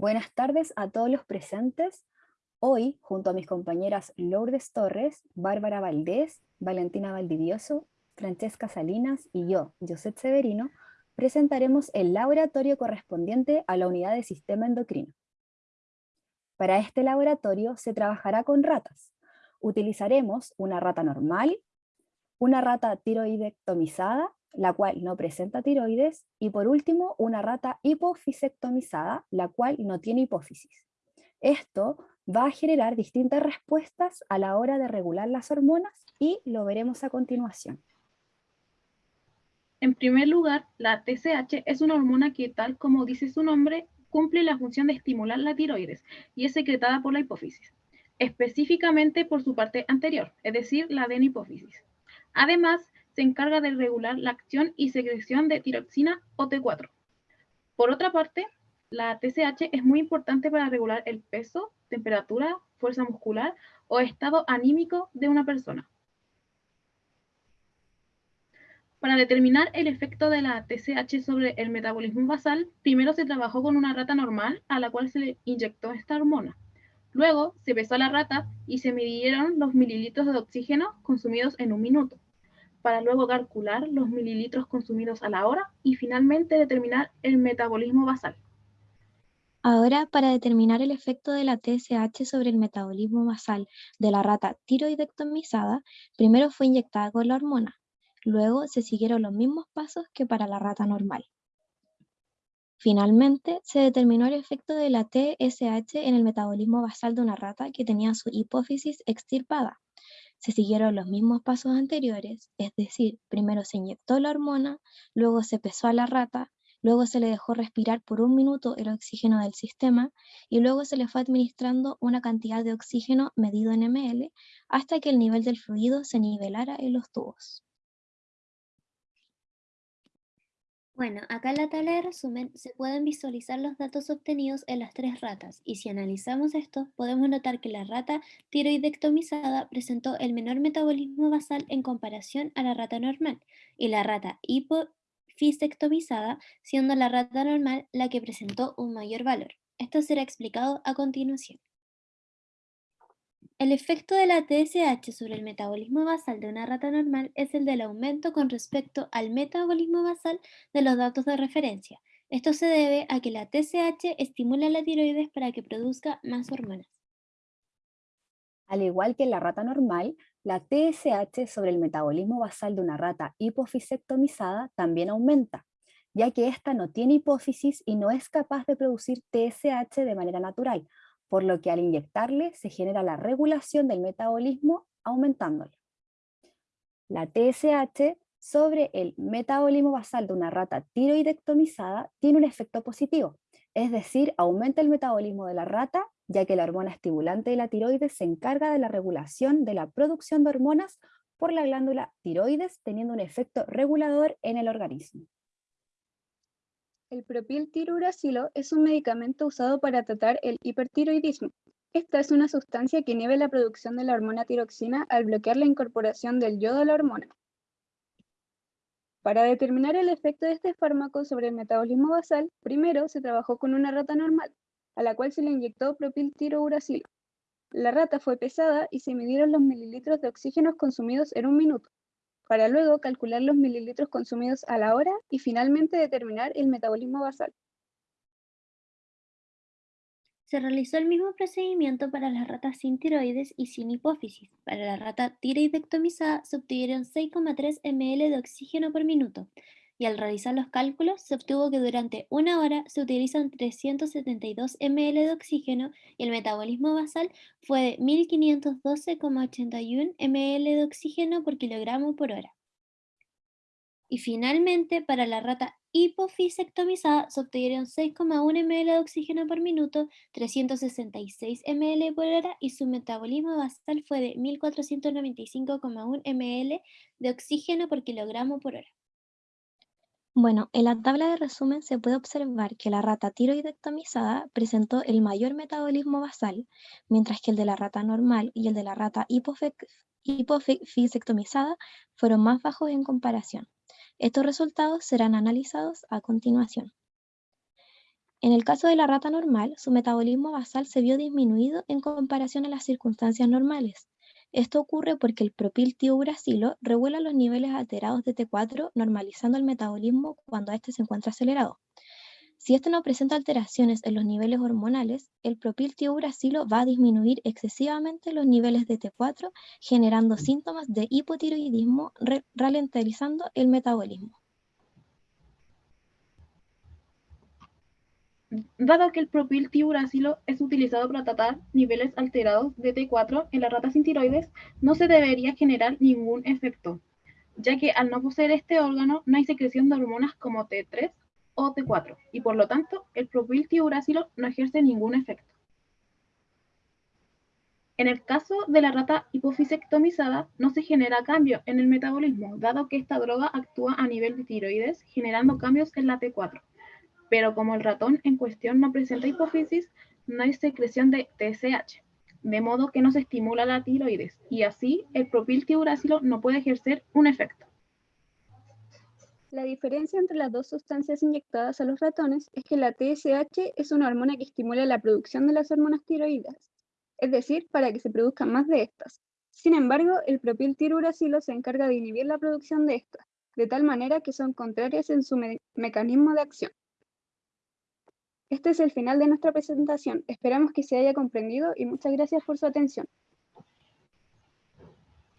Buenas tardes a todos los presentes. Hoy, junto a mis compañeras Lourdes Torres, Bárbara Valdés, Valentina Valdivioso, Francesca Salinas y yo, José Severino, presentaremos el laboratorio correspondiente a la unidad de sistema endocrino. Para este laboratorio se trabajará con ratas. Utilizaremos una rata normal, una rata tiroidectomizada la cual no presenta tiroides, y por último, una rata hipofisectomizada, la cual no tiene hipófisis. Esto va a generar distintas respuestas a la hora de regular las hormonas y lo veremos a continuación. En primer lugar, la TSH es una hormona que, tal como dice su nombre, cumple la función de estimular la tiroides y es secretada por la hipófisis, específicamente por su parte anterior, es decir, la adenihipófisis. Además, se encarga de regular la acción y secreción de tiroxina o T4. Por otra parte, la TSH es muy importante para regular el peso, temperatura, fuerza muscular o estado anímico de una persona. Para determinar el efecto de la TSH sobre el metabolismo basal, primero se trabajó con una rata normal a la cual se le inyectó esta hormona. Luego se pesó a la rata y se midieron los mililitros de oxígeno consumidos en un minuto para luego calcular los mililitros consumidos a la hora y finalmente determinar el metabolismo basal. Ahora, para determinar el efecto de la TSH sobre el metabolismo basal de la rata tiroidectomizada, primero fue inyectada con la hormona. Luego se siguieron los mismos pasos que para la rata normal. Finalmente, se determinó el efecto de la TSH en el metabolismo basal de una rata que tenía su hipófisis extirpada. Se siguieron los mismos pasos anteriores, es decir, primero se inyectó la hormona, luego se pesó a la rata, luego se le dejó respirar por un minuto el oxígeno del sistema y luego se le fue administrando una cantidad de oxígeno medido en ml hasta que el nivel del fluido se nivelara en los tubos. Bueno, acá en la tabla de resumen se pueden visualizar los datos obtenidos en las tres ratas y si analizamos esto podemos notar que la rata tiroidectomizada presentó el menor metabolismo basal en comparación a la rata normal y la rata hipofisectomizada siendo la rata normal la que presentó un mayor valor. Esto será explicado a continuación. El efecto de la TSH sobre el metabolismo basal de una rata normal es el del aumento con respecto al metabolismo basal de los datos de referencia. Esto se debe a que la TSH estimula la tiroides para que produzca más hormonas. Al igual que en la rata normal, la TSH sobre el metabolismo basal de una rata hipofisectomizada también aumenta, ya que ésta no tiene hipófisis y no es capaz de producir TSH de manera natural, por lo que al inyectarle se genera la regulación del metabolismo aumentándolo. La TSH sobre el metabolismo basal de una rata tiroidectomizada tiene un efecto positivo, es decir, aumenta el metabolismo de la rata, ya que la hormona estimulante de la tiroides se encarga de la regulación de la producción de hormonas por la glándula tiroides, teniendo un efecto regulador en el organismo. El propiltiruracilo es un medicamento usado para tratar el hipertiroidismo. Esta es una sustancia que inhibe la producción de la hormona tiroxina al bloquear la incorporación del yodo a la hormona. Para determinar el efecto de este fármaco sobre el metabolismo basal, primero se trabajó con una rata normal, a la cual se le inyectó propiltirouracilo. La rata fue pesada y se midieron los mililitros de oxígeno consumidos en un minuto para luego calcular los mililitros consumidos a la hora y finalmente determinar el metabolismo basal. Se realizó el mismo procedimiento para las ratas sin tiroides y sin hipófisis. Para la rata tiroidectomizada se obtuvieron 6,3 ml de oxígeno por minuto, y al realizar los cálculos se obtuvo que durante una hora se utilizan 372 ml de oxígeno y el metabolismo basal fue de 1512,81 ml de oxígeno por kilogramo por hora. Y finalmente, para la rata hipofisectomizada se obtuvieron 6,1 ml de oxígeno por minuto, 366 ml por hora y su metabolismo basal fue de 1495,1 ml de oxígeno por kilogramo por hora. Bueno, en la tabla de resumen se puede observar que la rata tiroidectomizada presentó el mayor metabolismo basal, mientras que el de la rata normal y el de la rata hipofisectomizada fueron más bajos en comparación. Estos resultados serán analizados a continuación. En el caso de la rata normal, su metabolismo basal se vio disminuido en comparación a las circunstancias normales. Esto ocurre porque el propiltiouracilo regula los niveles alterados de T4, normalizando el metabolismo cuando éste se encuentra acelerado. Si este no presenta alteraciones en los niveles hormonales, el propiltiouracilo va a disminuir excesivamente los niveles de T4, generando síntomas de hipotiroidismo, ralentizando el metabolismo. Dado que el propiltiuracilo es utilizado para tratar niveles alterados de T4 en las ratas sin tiroides, no se debería generar ningún efecto, ya que al no poseer este órgano no hay secreción de hormonas como T3 o T4, y por lo tanto el propiltiuracilo no ejerce ningún efecto. En el caso de la rata hipofisectomizada, no se genera cambio en el metabolismo, dado que esta droga actúa a nivel de tiroides, generando cambios en la T4 pero como el ratón en cuestión no presenta hipófisis, no hay secreción de TSH, de modo que no se estimula la tiroides, y así el propiltiuracilo no puede ejercer un efecto. La diferencia entre las dos sustancias inyectadas a los ratones es que la TSH es una hormona que estimula la producción de las hormonas tiroides, es decir, para que se produzcan más de estas. Sin embargo, el propiltiuracilo se encarga de inhibir la producción de estas, de tal manera que son contrarias en su mecanismo de acción. Este es el final de nuestra presentación. Esperamos que se haya comprendido y muchas gracias por su atención.